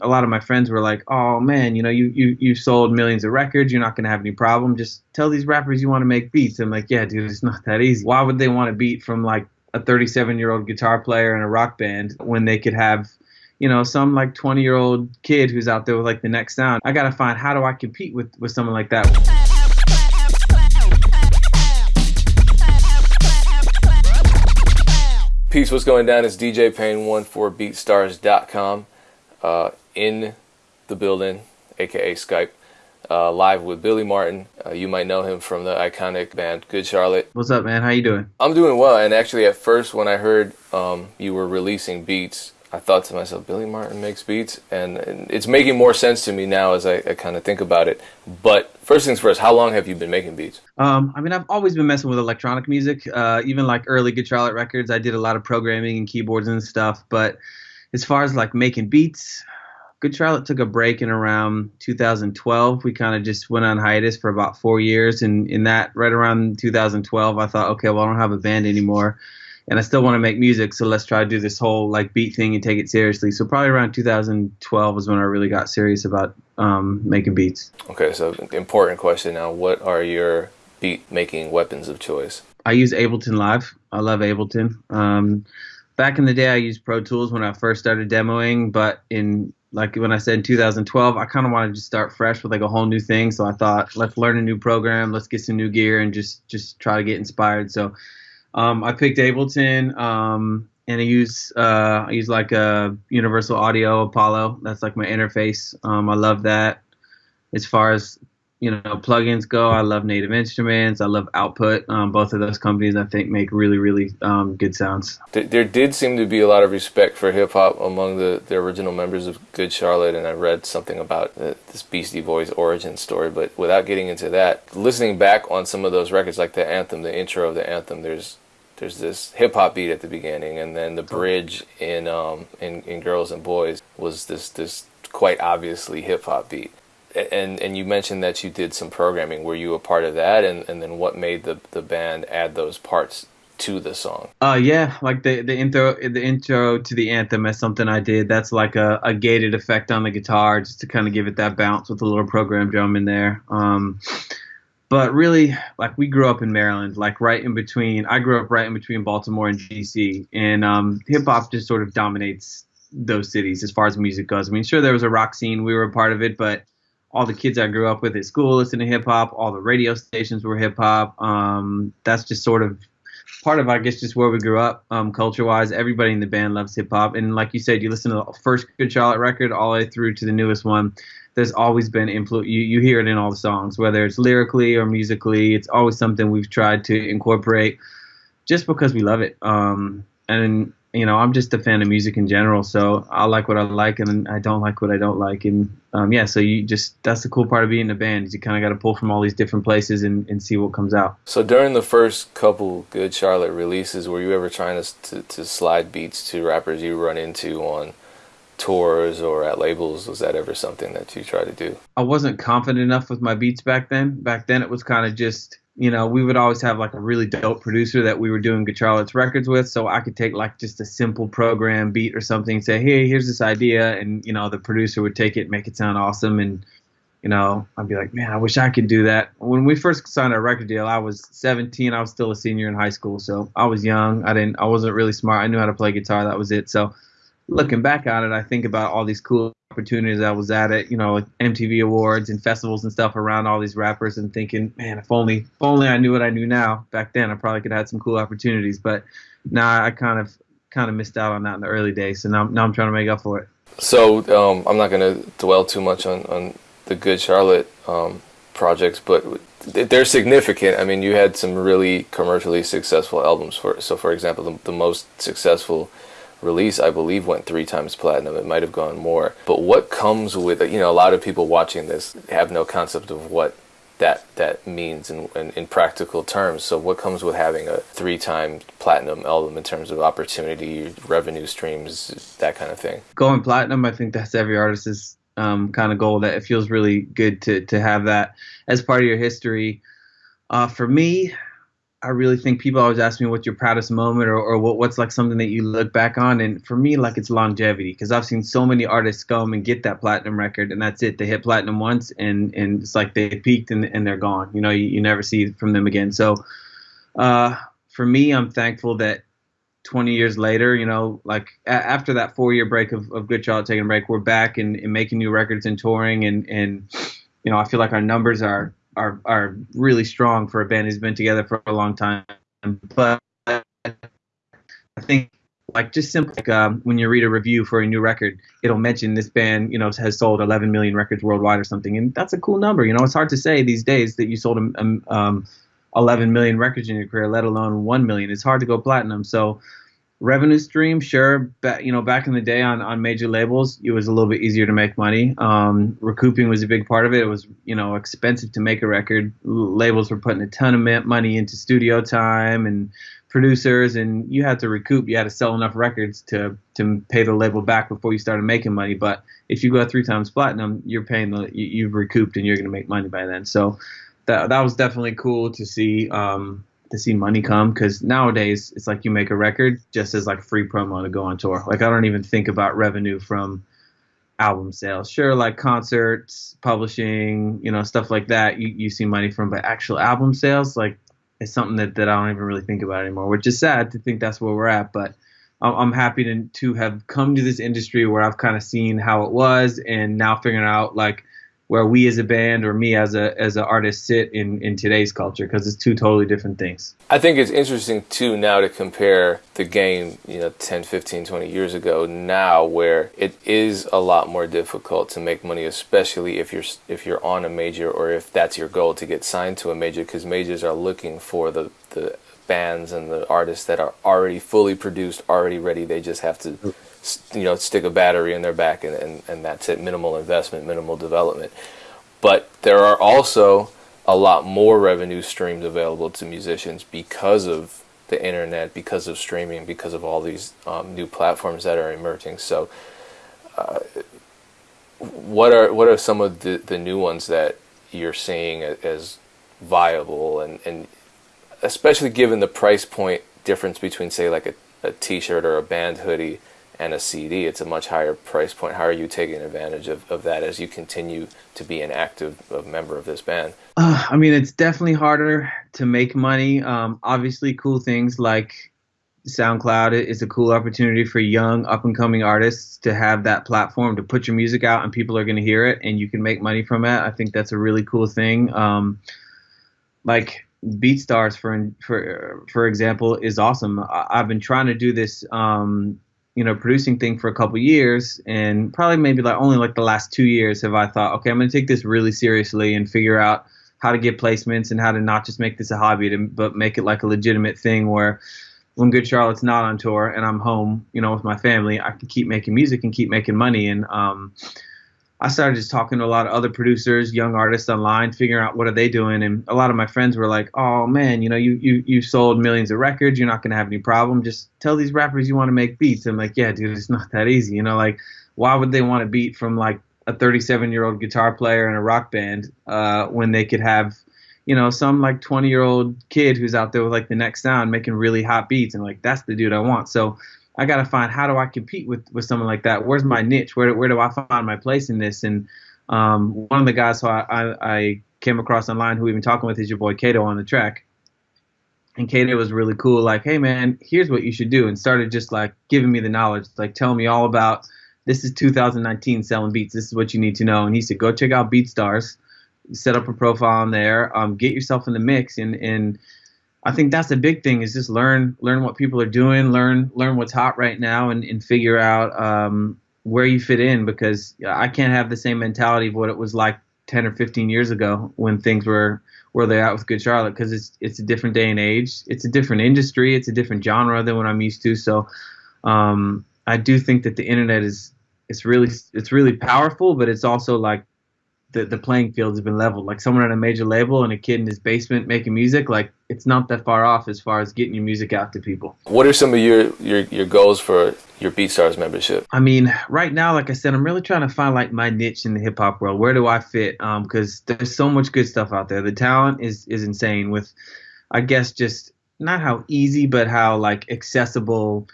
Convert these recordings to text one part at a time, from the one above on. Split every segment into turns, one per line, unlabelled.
a lot of my friends were like, "Oh man, you know, you you you sold millions of records. You're not gonna have any problem. Just tell these rappers you want to make beats." I'm like, "Yeah, dude, it's not that easy. Why would they want a beat from like a 37 year old guitar player in a rock band when they could have you know, some like 20 year old kid who's out there with like the next sound. I got to find how do I compete with, with someone like that.
Peace, what's going down? It's DJ Pain one for BeatStars.com uh, in the building, aka Skype, uh, live with Billy Martin. Uh, you might know him from the iconic band Good Charlotte.
What's up, man? How you doing?
I'm doing well, and actually, at first, when I heard um, you were releasing beats, I thought to myself, Billy Martin makes beats, and, and it's making more sense to me now as I, I kind of think about it. But first things first, how long have you been making beats?
Um, I mean, I've always been messing with electronic music. Uh, even like early Good Charlotte records, I did a lot of programming and keyboards and stuff. But as far as like making beats, Good Charlotte took a break in around 2012. We kind of just went on hiatus for about four years, and in that, right around 2012, I thought, okay, well, I don't have a band anymore and I still want to make music, so let's try to do this whole like beat thing and take it seriously. So probably around 2012 was when I really got serious about um, making beats.
Okay, so important question now: What are your beat making weapons of choice?
I use Ableton Live. I love Ableton. Um, back in the day, I used Pro Tools when I first started demoing, but in like when I said in 2012, I kind of wanted to start fresh with like a whole new thing. So I thought, let's learn a new program, let's get some new gear, and just just try to get inspired. So um, I picked Ableton, um, and I use uh, I use like a Universal Audio Apollo. That's like my interface. Um, I love that. As far as you know, plugins go, I love Native Instruments. I love Output. Um, both of those companies, I think, make really, really um, good sounds.
There did seem to be a lot of respect for hip hop among the, the original members of Good Charlotte, and I read something about the, this Beastie Boys origin story. But without getting into that, listening back on some of those records, like the anthem, the intro of the anthem, there's there's this hip hop beat at the beginning, and then the bridge in um, in, in Girls and Boys was this this quite obviously hip hop beat. And and you mentioned that you did some programming. Were you a part of that? And and then what made the the band add those parts to the song?
Uh yeah, like the the intro the intro to the anthem is something I did. That's like a, a gated effect on the guitar just to kind of give it that bounce with a little program drum in there. Um, but really like we grew up in maryland like right in between i grew up right in between baltimore and dc and um, hip-hop just sort of dominates those cities as far as music goes i mean sure there was a rock scene we were a part of it but all the kids i grew up with at school listened to hip-hop all the radio stations were hip-hop um, that's just sort of part of i guess just where we grew up um, culture-wise everybody in the band loves hip-hop and like you said you listen to the first good charlotte record all the way through to the newest one there's always been influence. You, you hear it in all the songs, whether it's lyrically or musically. It's always something we've tried to incorporate, just because we love it. Um, and you know, I'm just a fan of music in general, so I like what I like, and I don't like what I don't like, and um, yeah. So you just that's the cool part of being in a band is you kind of got to pull from all these different places and, and see what comes out.
So during the first couple Good Charlotte releases, were you ever trying to, to, to slide beats to rappers you run into on tours or at labels was that ever something that you tried to do
i wasn't confident enough with my beats back then back then it was kind of just you know we would always have like a really dope producer that we were doing charlotte's records with. So i could take like just a simple program beat or something say hey here's this idea and you know the producer would take it make it sound awesome and you know i'd be like man i wish i could do that. When we first signed our record deal i was 17 i was still a senior in high school so i was young. I didn't i wasn't really smart. I knew how to play guitar that was it. So looking back on it, I think about all these cool opportunities I was at it, you know, like MTV awards and festivals and stuff around all these rappers and thinking, man, if only if only I knew what I knew now back then, I probably could have had some cool opportunities. But now I kind of kind of missed out on that in the early days. So now, now I'm trying to make up for it.
So um, I'm not going to dwell too much on, on the Good Charlotte um, projects, but they're significant. I mean, you had some really commercially successful albums. For so, for example, the, the most successful release, I believe, went three times platinum. It might have gone more. But what comes with you know a lot of people watching this have no concept of what that that means in, in, in practical terms. So what comes with having a three time platinum album in terms of opportunity, revenue streams, that kind of thing?
Going platinum, I think that's every artist's um, kind of goal. That it feels really good to to have that as part of your history. Uh, for me, I really think people always ask me what's your proudest moment or, or what, what's like something that you look back on. And for me, like it's longevity because I've seen so many artists come and get that platinum record and that's it. They hit platinum once and, and it's like they peaked and, and they're gone. You know, you, you never see from them again. So uh, for me, I'm thankful that 20 years later, you know, like a- after that four year break of, of Good Charlotte taking a break, we're back and, and making new records and touring. And, and, you know, I feel like our numbers are are are really strong for a band who's been together for a long time. But I think like just simply like, um, when you read a review for a new record, it'll mention this band, you know, has sold 11 million records worldwide or something, and that's a cool number. You know, it's hard to say these days that you sold um, um, 11 million records in your career, let alone 1 million. It's hard to go platinum. So revenue stream, sure. But you know, back in the day on, on major labels, it was a little bit easier to make money. Um, recouping was a big part of it. It was you know expensive to make a record. Labels were putting a ton of money into studio time and producers, and you had to recoup. You had to sell enough records to to pay the label back before you started making money. But if you go three times platinum, you're paying the you, you've recouped and you're going to make money by then. So that that was definitely cool to see. Um, to see money come because nowadays it's like you make a record just as like free promo to go on tour. Like I don't even think about revenue from album sales. Sure, like concerts, publishing, you know, stuff like that. You you see money from, but actual album sales, like it's something that, that I don't even really think about anymore. Which is sad to think that's where we're at, but. I'm happy to to have come to this industry where I've kind of seen how it was, and now figuring out like where we as a band or me as a as an artist sit in in today's culture because it's two totally different things.
I think it's interesting too now to compare the game, you know, 10, 15, 20 years ago now where it is a lot more difficult to make money especially if you're if you're on a major or if that's your goal to get signed to a major because majors are looking for the the bands and the artists that are already fully produced, already ready. They just have to you know stick a battery in their back and, and, and that's it. Minimal investment minimal development. But there are also a lot more revenue streams available to musicians because of the internet because of streaming because of all these um, new platforms that are emerging. So uh, what are what are some of the, the new ones that you're seeing as viable? And, and especially given the price point difference between say like a, a t-shirt or a band hoodie and a CD, it's a much higher price point. How are you taking advantage of, of that as you continue to be an active uh, member of this band?
Uh, I mean, it's definitely harder to make money. Um, obviously, cool things like SoundCloud is a cool opportunity for young, up and coming artists to have that platform to put your music out and people are going to hear it and you can make money from it. I think that's a really cool thing. Um, like BeatStars, for for for example, is awesome. I, have been trying to do this um, you know producing thing for a couple years and probably maybe like only like the last two years have i thought okay i'm going to take this really seriously and figure out how to get placements and how to not just make this a hobby to, but make it like a legitimate thing where when good charlotte's not on tour and i'm home you know with my family i can keep making music and keep making money. And um I started just talking to a lot of other producers, young artists online, figuring out what are they doing. And a lot of my friends were like, "Oh man, you know, you you you sold millions of records. You're not gonna have any problem. Just tell these rappers you want to make beats." I'm like, "Yeah, dude, it's not that easy. You know, like why would they want a beat from like a 37 year old guitar player in a rock band uh, when they could have, you know, some like 20 year old kid who's out there with like the next sound making really hot beats and like that's the dude I want." So I got to find how do I compete with with someone like that? Where's my niche? Where where do I find my place in this? And um, one of the guys who I, I, I came across online who we've been talking with is your boy Kato on the track. And Kato was really cool, like, hey man, here's what you should do, and started just like giving me the knowledge, like telling me all about this is 2019 selling beats. This is what you need to know. And he said, go check out BeatStars, set up a profile on there, um, get yourself in the mix, and and I think that's the big thing is just learn learn what people are doing, learn learn what's hot right now, and, and figure out um, where you fit in. Because I can't have the same mentality of what it was like 10 or 15 years ago when things were where they're at with Good Charlotte. Because it's it's a different day and age, it's a different industry, it's a different genre than what I'm used to. So um, I do think that the internet is it's really it's really powerful, but it's also like the, the playing field has been leveled. Like someone at a major label and a kid in his basement making music, like it's not that far off as far as getting your music out to people.
What are some of your your, your goals for your BeatStars membership?
I mean, right now, like I said, I'm really trying to find like my niche in the hip hop world. Where do I fit? Um, because there's so much good stuff out there. The talent is is insane. With, I guess, just not how easy, but how like accessible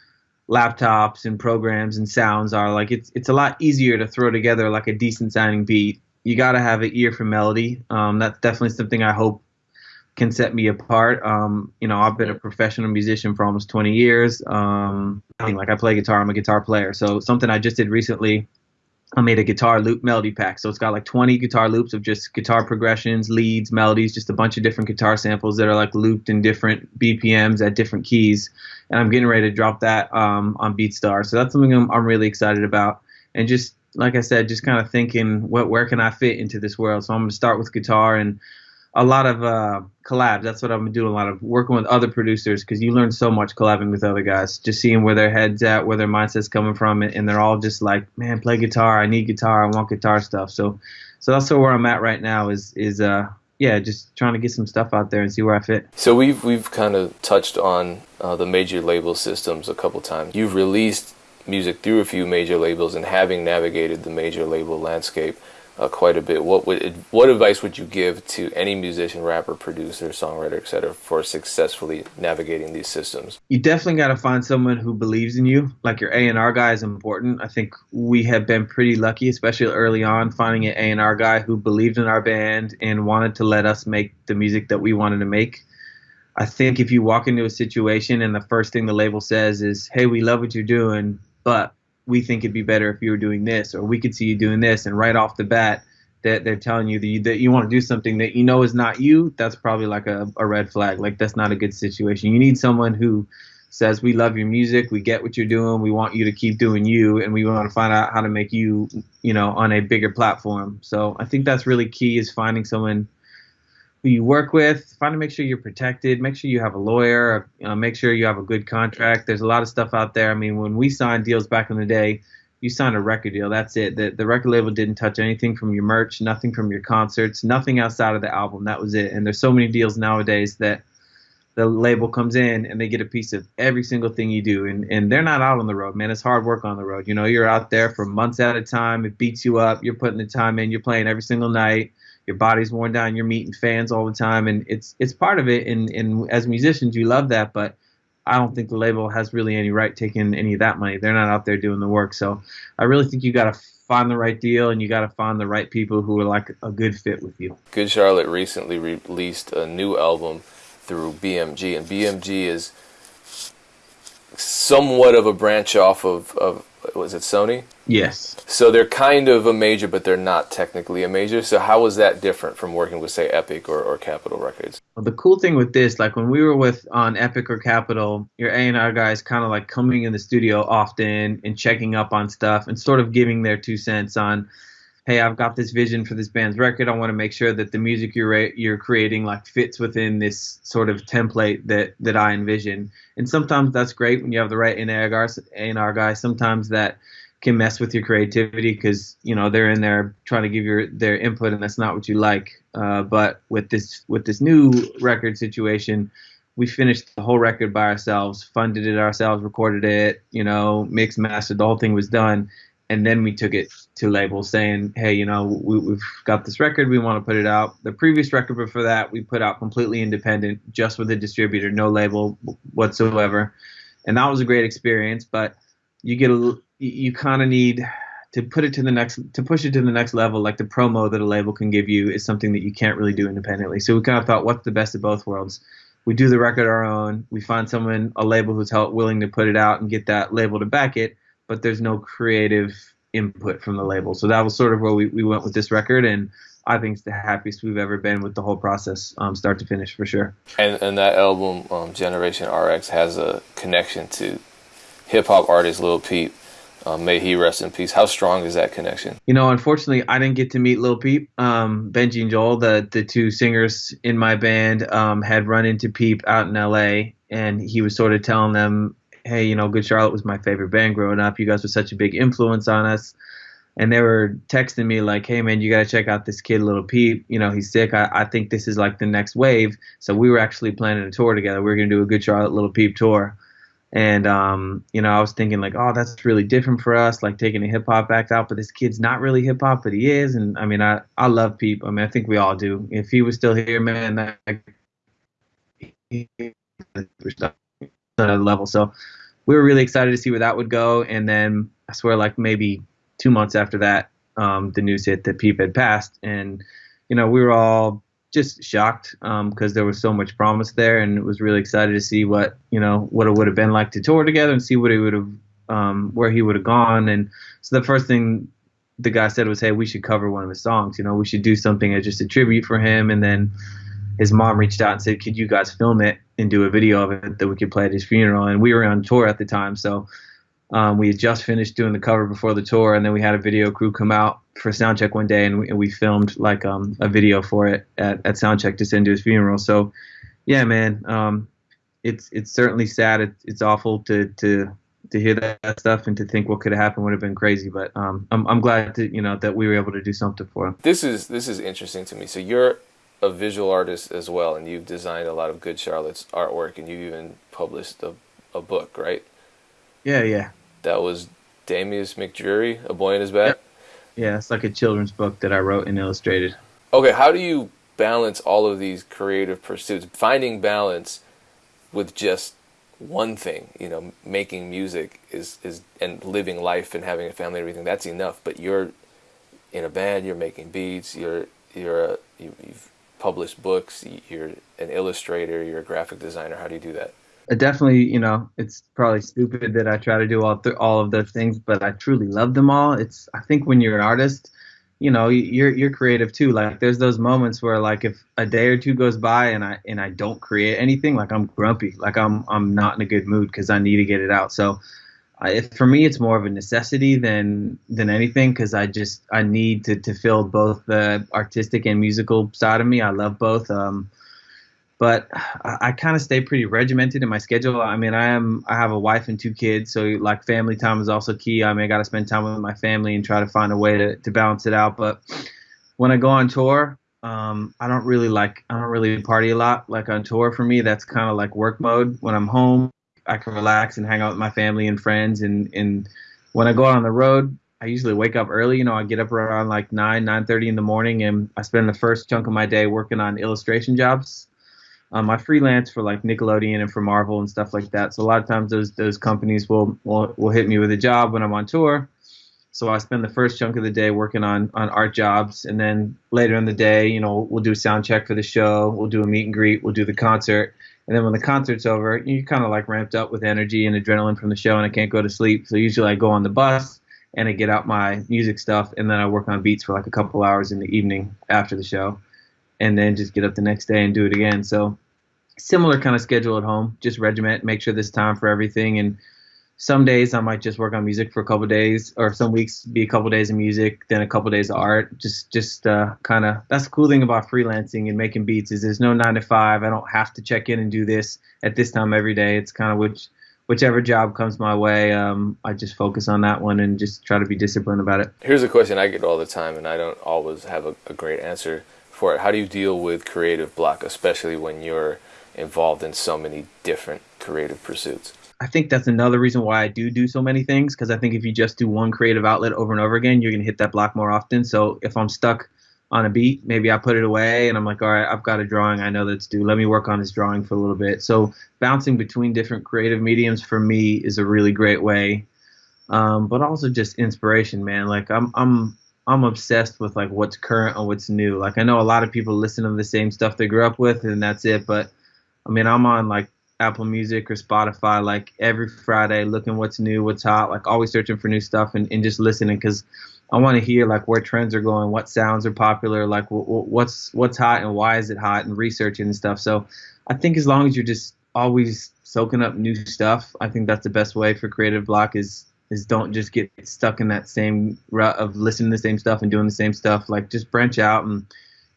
laptops and programs and sounds are. Like it's it's a lot easier to throw together like a decent sounding beat. You got to have an ear for melody. Um, that's definitely something I hope can set me apart. Um, you know, I've been a professional musician for almost 20 years. Um, I mean, like I play guitar, I'm a guitar player. So something I just did recently I made a guitar loop melody pack. So it's got like 20 guitar loops of just guitar progressions, leads, melodies, just a bunch of different guitar samples that are like looped in different BPMs at different keys. And I'm getting ready to drop that um, on BeatStar. So that's something I'm, I'm really excited about. And just like I said, just kind of thinking, what where can I fit into this world? So I'm to start with guitar and a lot of uh, collabs. That's what I've been doing a lot of working with other producers because you learn so much collabing with other guys, just seeing where their heads at, where their mindset's coming from, and they're all just like, man, play guitar. I need guitar. I want guitar stuff. So, so that's where I'm at right now. Is is uh yeah, just trying to get some stuff out there and see where I fit.
So we've we've kind of touched on uh, the major label systems a couple times. You've released music through a few major labels and having navigated the major label landscape uh, quite a bit. What would what advice would you give to any musician, rapper, producer, songwriter, etc., for successfully navigating these systems?
You definitely got to find someone who believes in you. Like your A and R guy is important. I think we have been pretty lucky, especially early on, finding an A and R guy who believed in our band and wanted to let us make the music that we wanted to make. I think if you walk into a situation and the first thing the label says is, "Hey, we love what you're doing, but we think it'd be better if you were doing this, or we could see you doing this, and right off the bat, that they're telling you that you, that you want to do something that you know is not you, that's probably like a, a red flag. Like that's not a good situation. You need someone who says, "We love your music, we get what you're doing, we want you to keep doing you, and we want to find out how to make you, you know, on a bigger platform." So I think that's really key is finding someone who you work with, find to make sure you're protected, make sure you have a lawyer, uh, make sure you have a good contract. There's a lot of stuff out there. I mean, when we signed deals back in the day, you signed a record deal. That's it. The, the record label didn't touch anything from your merch, nothing from your concerts, nothing outside of the album. That was it. And there's so many deals nowadays that the label comes in and they get a piece of every single thing you do. And, and they're not out on the road, man. It's hard work on the road. You know, you're out there for months at a time. It beats you up. You're putting the time in. You're playing every single night your body's worn down, you're meeting fans all the time, and it's it's part of it. And and as musicians, you love that, but I don't think the label has really any right taking any of that money. They're not out there doing the work. So I really think you got to find the right deal and you got to find the right people who are like a good fit with you.
Good Charlotte recently released a new album through BMG, and BMG is somewhat of a branch off of, of was it Sony?
Yes.
So they're kind of a major, but they're not technically a major. So how was that different from working with, say, Epic or, or Capitol Records?
Well, the cool thing with this, like when we were with on Epic or Capitol, your A and R guys kind of like coming in the studio often and checking up on stuff and sort of giving their two cents on hey, I've got this vision for this band's record. I want to make sure that the music you're you're creating like fits within this sort of template that that I envision. And sometimes that's great when you have the right A&R guy. Sometimes that can mess with your creativity because you know they're in there trying to give your their input and that's not what you like. Uh, but with this with this new record situation, we finished the whole record by ourselves, funded it ourselves, recorded it, you know, mixed, mastered, the whole thing was done and then we took it to labels saying, hey, you know, we, have got this record, we want to put it out. The previous record before that, we put out completely independent, just with a distributor, no label whatsoever, and that was a great experience. But you get a, you kind of need to put it to the next, to push it to the next level. Like the promo that a label can give you is something that you can't really do independently. So we kind of thought, what's the best of both worlds? We do the record our own. We find someone, a label who's help, willing to put it out and get that label to back it but there's no creative input from the label. So that was sort of where we, we went with this record, and I think it's the happiest we've ever been with the whole process, um, start to finish, for sure.
And and that album, um, Generation RX, has a connection to hip hop artist Lil Peep. Um, may he rest in peace. How strong is that connection?
You know, unfortunately, I didn't get to meet Lil Peep. Um, Benji and Joel, the the two singers in my band, um, had run into Peep out in L.A. and he was sort of telling them hey, you know, Good Charlotte was my favorite band growing up. You guys were such a big influence on us. And they were texting me like, hey, man, you got to check out this kid, Lil Peep. You know, he's sick. I, I think this is like the next wave. So we were actually planning a tour together. We were going to do a Good Charlotte, Lil Peep tour. And, um, you know, I was thinking like, oh, that's really different for us, like taking a hip hop act out. But this kid's not really hip hop, but he is. And I mean, I, I love Peep. I mean, I think we all do. If he was still here, man, that, level. So we were really excited to see where that would go. And then I swear, like maybe two months after that, um, the news hit that Peep had passed, and you know we were all just shocked because um, there was so much promise there, and it was really excited to see what you know what it would have been like to tour together and see what he would have um, where he would have gone. And so the first thing the guy said was, "Hey, we should cover one of his songs. You know, we should do something as just a tribute for him." And then his mom reached out and said, "Could you guys film it and do a video of it that we could play at his funeral?" And we were on tour at the time, so um, we had just finished doing the cover before the tour, and then we had a video crew come out for soundcheck one day, and we, and we filmed like um, a video for it at, at soundcheck to send to his funeral. So, yeah, man, um, it's it's certainly sad. It's, it's awful to to to hear that stuff and to think what could have happened would have been crazy. But um, I'm I'm glad to you know that we were able to do something for him.
This is this is interesting to me. So you're a visual artist as well, and you've designed a lot of Good Charlotte's artwork, and you've even published a a book, right?
Yeah, yeah
that was Damius McDreary, A Boy in His Bed. Yep.
Yeah, it's like a children's book that I wrote and illustrated.
Okay, how do you balance all of these creative pursuits? Finding balance with just one thing, you know, making music is is and living life and having a family and everything. That's enough. But you're in a band, you're making beats, you're you're a, you, you've published books, you're an illustrator, you're a graphic designer. How do you do that?
I definitely, you know, it's probably stupid that I try to do all th- all of those things, but I truly love them all. It's I think when you're an artist, you know, you're you're creative too. Like there's those moments where like if a day or two goes by and I and I don't create anything, like I'm grumpy, like I'm I'm not in a good mood because I need to get it out. So. I, for me, it's more of a necessity than than anything because I just I need to, to fill both the artistic and musical side of me. I love both. Um, but I, I kind of stay pretty regimented in my schedule. I mean, I am I have a wife and two kids, so like family time is also key. I mean, I got to spend time with my family and try to find a way to, to balance it out. But when I go on tour, um, I don't really like I don't really party a lot. Like on tour for me, that's kind of like work mode. When I'm home, I can relax and hang out with my family and friends. And and when I go out on the road, I usually wake up early. You know, I get up around like nine nine thirty in the morning, and I spend the first chunk of my day working on illustration jobs. Um, I freelance for like Nickelodeon and for Marvel and stuff like that. So a lot of times those those companies will will, will hit me with a job when I'm on tour. So I spend the first chunk of the day working on on art jobs, and then later in the day, you know, we'll do a sound check for the show, we'll do a meet and greet, we'll do the concert, and then when the concert's over, you're kind of like ramped up with energy and adrenaline from the show, and I can't go to sleep. So usually I go on the bus and I get out my music stuff, and then I work on beats for like a couple hours in the evening after the show and then just get up the next day and do it again. So similar kind of schedule at home, just regiment, make sure there's time for everything. And some days I might just work on music for a couple days, or some weeks be a couple days of music, then a couple days of art. Just just uh, kind of that's the cool thing about freelancing and making beats is there's no nine to five. I don't have to check in and do this at this time every day. It's kind of which whichever job comes my way, um, I just focus on that one and just try to be disciplined about it.
Here's a question I get all the time, and I don't always have a, a great answer for it. How do you deal with creative block, especially when you're involved in so many different creative pursuits?
I think that's another reason why I do do so many things because I think if you just do one creative outlet over and over again, you're going to hit that block more often. So if I'm stuck on a beat, maybe I put it away and I'm like, all right, I've got a drawing I know that's due. Let me work on this drawing for a little bit. So bouncing between different creative mediums for me is a really great way. Um, but also just inspiration, man. Like I'm, I'm I'm obsessed with like what's current and what's new. Like I know a lot of people listen to the same stuff they grew up with and that's it, but I mean I'm on like Apple Music or Spotify like every Friday looking what's new, what's hot, like always searching for new stuff and, and just listening because I want to hear like where trends are going, what sounds are popular, like w- w- what's what's hot and why is it hot and researching and stuff. So I think as long as you're just always soaking up new stuff, I think that's the best way for creative block is is don't just get stuck in that same rut of listening to the same stuff and doing the same stuff. Like just branch out and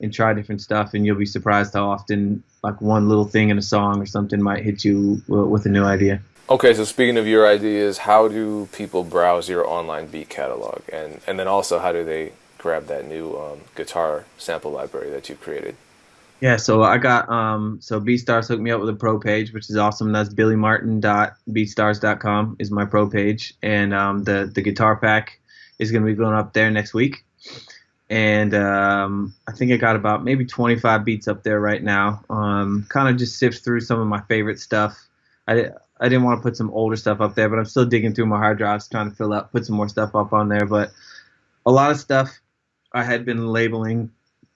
and try different stuff, and you'll be surprised how often like one little thing in a song or something might hit you with a new idea.
Okay, so speaking of your ideas, how do people browse your online beat catalog, and and then also how do they grab that new um, guitar sample library that you created?
Yeah, so I got um so BeatStars hooked me up with a pro page, which is awesome. That's billymartin.beatstars.com is my pro page, and um the the guitar pack is gonna be going up there next week. And um, I think I got about maybe 25 beats up there right now. Um, kind of just sift through some of my favorite stuff. I I didn't want to put some older stuff up there, but I'm still digging through my hard drives trying to fill up, put some more stuff up on there. But a lot of stuff I had been labeling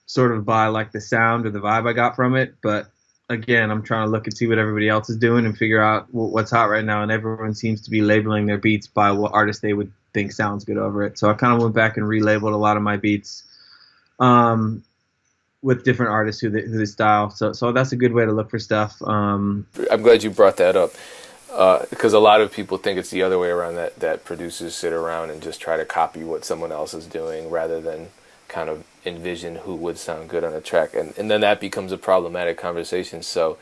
sort of by like the sound or the vibe I got from it, but again, I'm trying to look and see what everybody else is doing and figure out what's hot right now. And everyone seems to be labeling their beats by what artist they would think sounds good over it. So I kind of went back and relabeled a lot of my beats um, with different artists who they, who they style. So so that's a good way to look for stuff. Um,
I'm glad you brought that up because uh, a lot of people think it's the other way around that that producers sit around and just try to copy what someone else is doing rather than kind of envision who would sound good on a track and and then that becomes a problematic conversation so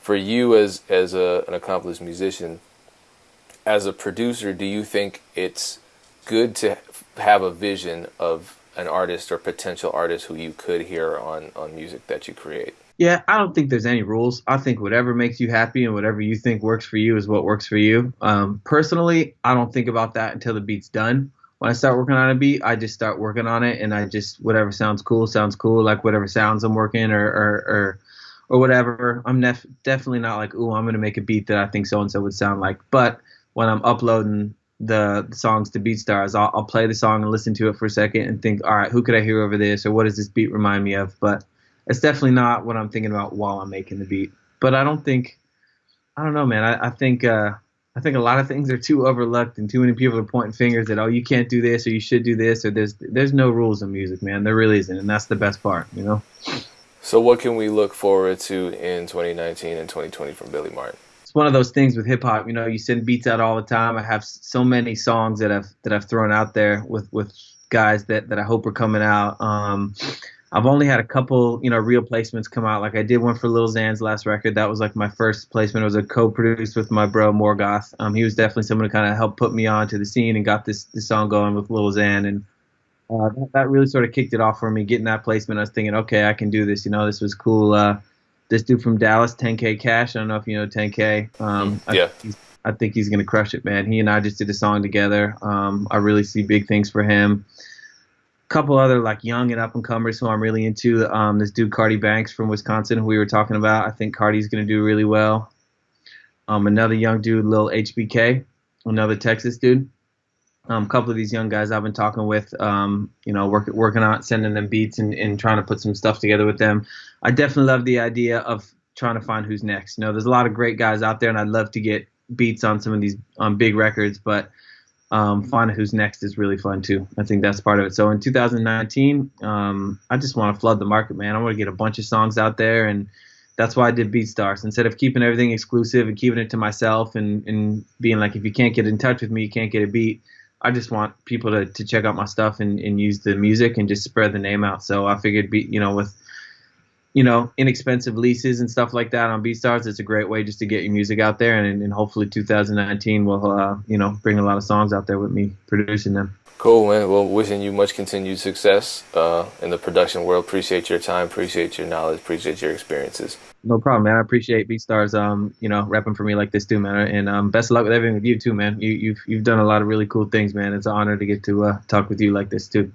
for you as as a, an accomplished musician as a producer do you think it's good to have a vision of an artist or potential artist who you could hear on on music that you create
yeah, I don't think there's any rules. I think whatever makes you happy and whatever you think works for you is what works for you. Um, personally, I don't think about that until the beat's done. When I start working on a beat, I just start working on it, and I just whatever sounds cool sounds cool. Like whatever sounds I'm working or or or, or whatever. I'm nef- definitely not like, ooh, I'm gonna make a beat that I think so and so would sound like. But when I'm uploading the, songs to BeatStars, I'll, I'll play the song and listen to it for a second and think, all right, who could I hear over this, or what does this beat remind me of? But it's definitely not what I'm thinking about while I'm making the beat. But I don't think, I don't know, man. I, I think, uh, I think a lot of things are too overlooked, and too many people are pointing fingers at, oh, you can't do this, or you should do this, or there's there's no rules in music, man. There really isn't, and that's the best part, you know.
So, what can we look forward to in 2019 and 2020 from Billy Martin?
It's one of those things with hip hop. You know, you send beats out all the time. I have so many songs that I've that I've thrown out there with with guys that that I hope are coming out. Um, I've only had a couple, you know, real placements come out. Like I did one for Lil Xan's last record. That was like my first placement. It was a co-produced with my bro Morgoth. Um, he was definitely someone who kind of helped put me on to the scene and got this this song going with Lil Xan. And uh, that, that, really sort of kicked it off for me. Getting that placement, I was thinking, okay, I can do this. You know, this was cool. Uh, this dude from Dallas, 10K Cash. I don't know if you know 10K. Um,
yeah.
I, I think he's gonna crush it, man. He and I just did a song together. Um, I really see big things for him A couple other like young and up and comers who I'm really into. Um, this dude Cardi Banks from Wisconsin, who we were talking about. I think Cardi's gonna do really well. Um, another young dude, Lil HBK, another Texas dude. Um, a couple of these young guys I've been talking with, um, you know, work, working on sending them beats and, and trying to put some stuff together with them. I definitely love the idea of trying to find who's next. You know, there's a lot of great guys out there, and I'd love to get beats on some of these on big records, but um, finding who's next is really fun too. I think that's part of it. So in 2019, um, I just want to flood the market, man. I want to get a bunch of songs out there, and that's why I did BeatStars. Instead of keeping everything exclusive and keeping it to myself and, and being like, if you can't get in touch with me, you can't get a beat. I just want people to, to check out my stuff and, and use the music and just spread the name out. So I figured, be, you know, with you know, inexpensive leases and stuff like that on BeatStars, it's a great way just to get your music out there. And, and hopefully 2019 will, uh, you know, bring a lot of songs out there with me producing them.
Cool, man. Well, wishing you much continued success uh, in the production world. Appreciate your time, appreciate your knowledge, appreciate your experiences.
No problem, man. I appreciate BeatStars, um, you know, rapping for me like this too, man. And um, best of luck with everything with you too, man. You, you've you've done a lot of really cool things, man. It's an honor to get to uh, talk with you like this too.